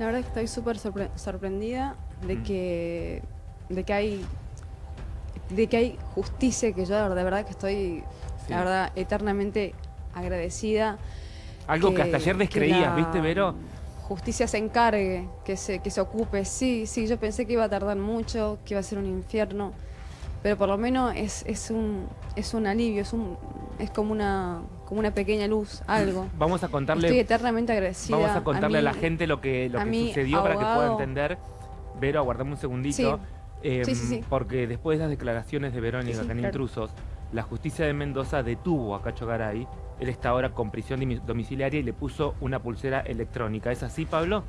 La verdad es que estoy súper sorpre- sorprendida de Mm. que de que hay de que hay justicia que yo de verdad que estoy Sí. la verdad eternamente agradecida Algo que, hasta ayer descreías, ¿viste, Vero? Justicia se encargue, que se, que se ocupe. Sí, sí, yo pensé que iba a tardar mucho, que iba a ser un infierno, pero por lo menos es, es un es un alivio, es un es como una como una pequeña luz, algo. Vamos a contarle, Estoy eternamente agradecida. vamos a contarle a, mí- la gente lo que, lo que sucedió para que pueda entender. Vero, aguardame un segundito. Sí. Em, Sí, sí. Porque después de las declaraciones de Verónica acá en claro. Intrusos, la justicia de Mendoza detuvo a Cacho Garay. Él está ahora con prisión domiciliaria y le puso una pulsera electrónica. ¿Es así, Pablo?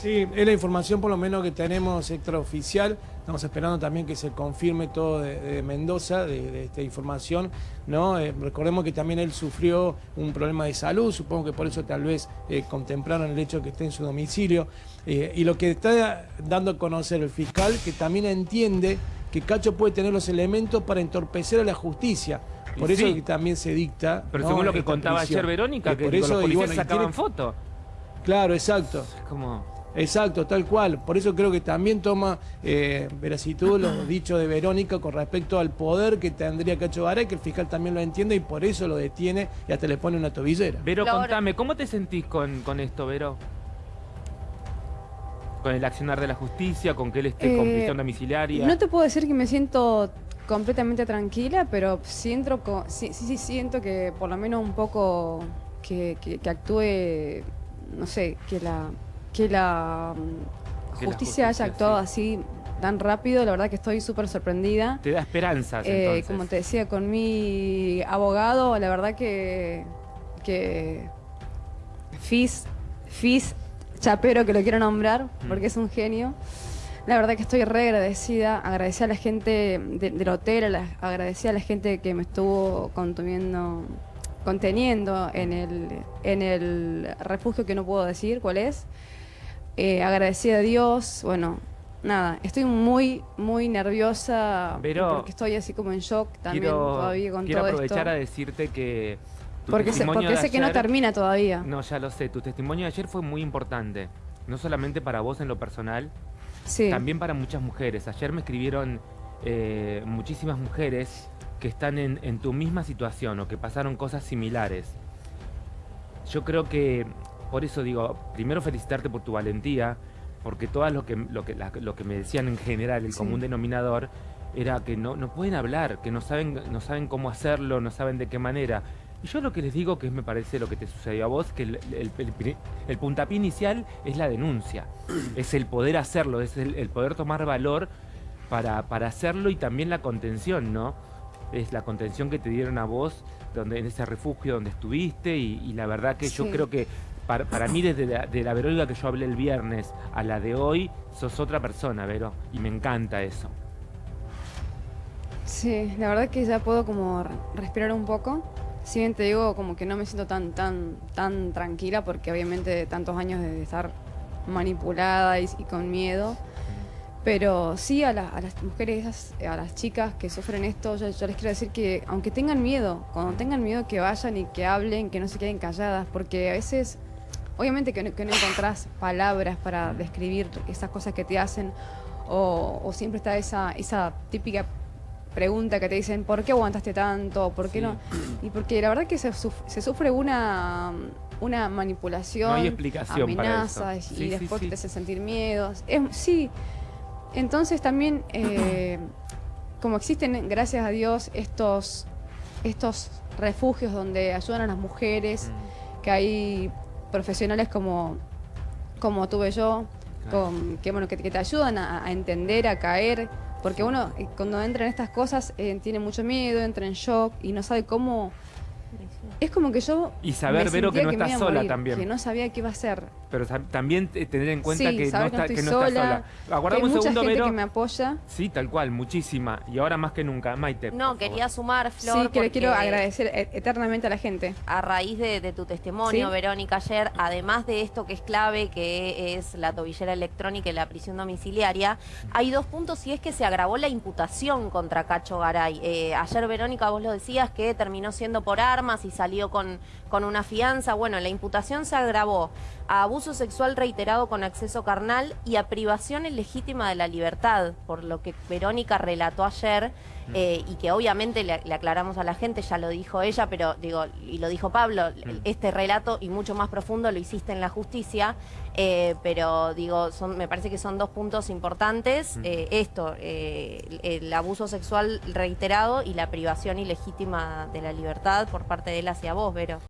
Sí, es la información por lo menos que tenemos extraoficial. Estamos esperando también que se confirme todo de, de Mendoza, de, de esta información. ¿no? Eh, recordemos que también él sufrió un problema de salud, supongo que por eso tal vez eh, contemplaron el hecho de que esté en su domicilio. Eh, y lo que está dando a conocer el fiscal, que también entiende que Cacho puede tener los elementos para entorpecer a la justicia. Y Por eso sí. que también se dicta. Pero ¿no? según lo que contaba prisión. ayer Verónica, Eh, que por eso, los y policías bueno, sacaban tiene- fotos. Claro, exacto. Es como... Exacto, tal cual. Por eso creo que también toma eh, veracitud lo dicho de Verónica con respecto al poder que tendría Cacho Garay, que el fiscal también lo entiende y por eso lo detiene y hasta le pone una tobillera. Vero, Flor. contame, ¿cómo te sentís con, con esto, Vero? Con el accionar de la justicia, con que él esté con Eh, prisión domiciliaria. No te puedo decir que me siento completamente tranquila, pero siento, sí, sí, sí, siento que por lo menos un poco que, que- que actúe, no sé, que la, que la mm, Que la justicia, haya actuado sí. así tan rápido, la verdad que estoy súper sorprendida. Te da esperanzas, Eh, entonces. como te decía, con mi abogado, la verdad que, que Fis, Fis Chapero, que lo quiero nombrar, porque es un genio. La verdad que estoy re agradecida, agradecida a la gente de- del hotel, a la- agradecida a la gente que me estuvo conteniendo, conteniendo en el, en el refugio que no puedo decir cuál es. Eh, agradecida a Dios, bueno, nada, estoy muy, muy nerviosa Pero porque estoy así como en shock también quiero, todavía con quiero todo aprovechar esto. a decirte que tu Porque, sé, porque sé que no termina todavía. No, ya lo sé. Tu testimonio de ayer fue muy importante. No solamente para vos en lo personal, sí. también para muchas mujeres. Ayer me escribieron eh, muchísimas mujeres que están en, en tu misma situación o que pasaron cosas similares. Yo creo que, por eso digo, primero felicitarte por tu valentía, porque todo lo que, lo que, la- lo que me decían en general, el Sí. común denominador, era que no, no pueden hablar, que no saben, no saben cómo hacerlo, no saben de qué manera. Y yo lo que les digo, que me parece lo que te sucedió a vos, que el, el, el puntapié inicial es la denuncia, es el poder hacerlo, es el, poder tomar valor para, para hacerlo y también la contención, ¿no? Es la contención que te dieron a vos donde, en ese refugio donde estuviste y, y la verdad que yo creo que para, mí desde la, de la Verónica que yo hablé el viernes a la de hoy, sos otra persona, Vero, y me encanta eso. Sí, la verdad que ya puedo como re- respirar un poco. Si te digo como que no me siento tan, tan, tan tranquila porque obviamente de tantos años de estar manipulada y, con miedo. Pero sí a, la- a las mujeres, a las chicas que sufren esto, yo, yo les quiero decir que aunque tengan miedo, cuando tengan miedo que vayan y que hablen, que no se queden calladas, porque a veces, obviamente que no, que no encontrás palabras para describir esas cosas que te hacen, o, o siempre está esa, esa típica pregunta que te dicen, ¿por qué aguantaste tanto? ¿Por qué Sí. no? Y porque la verdad que se, suf- se sufre una, una manipulación, No hay explicación para amenazas eso. y Sí, después sí. te hacen sentir miedos. Es, sí, entonces también, eh, como existen, gracias a Dios, estos, estos refugios donde ayudan a las mujeres, Mm. que hay profesionales como, como tuve yo, Claro. con, que, bueno, que, que te ayudan a, a entender, a caer, porque uno eh, cuando entra en estas cosas eh, tiene mucho miedo, entra en shock y no sabe cómo... Es como que yo... Y saber, Vero, que no estás sola morir, también. Que no sabía qué iba a hacer. Pero tam- también eh, tener en cuenta Sí, que no, saber que no está- que estoy no estás sola, Aguardame un mucha segundo, gente Vero. que me apoya. Sí, tal cual, muchísima. Y ahora más que nunca, Maite. No, quería favor. sumar, Flor, Sí, que le quiero agradecer e- eternamente a la gente. a raíz de, de tu testimonio, Sí. Verónica, ayer, además de esto que es clave, que es la tobillera electrónica y la prisión domiciliaria, hay dos puntos y es que se agravó la imputación contra Cacho Garay. Eh, ayer, Verónica, vos lo decías que terminó siendo por armas y salió con, con una fianza. Bueno, la imputación se agravó a abuso sexual reiterado con acceso carnal y a privación ilegítima de la libertad, por lo que Verónica relató ayer. Eh, y que obviamente le, le aclaramos a la gente, ya lo dijo ella, pero digo, y lo dijo Pablo, este relato y mucho más profundo lo hiciste en la justicia, eh, pero digo, son, me parece que son dos puntos importantes, eh, esto, eh, el, el abuso sexual reiterado y la privación ilegítima de la libertad por parte de él hacia vos, Vero.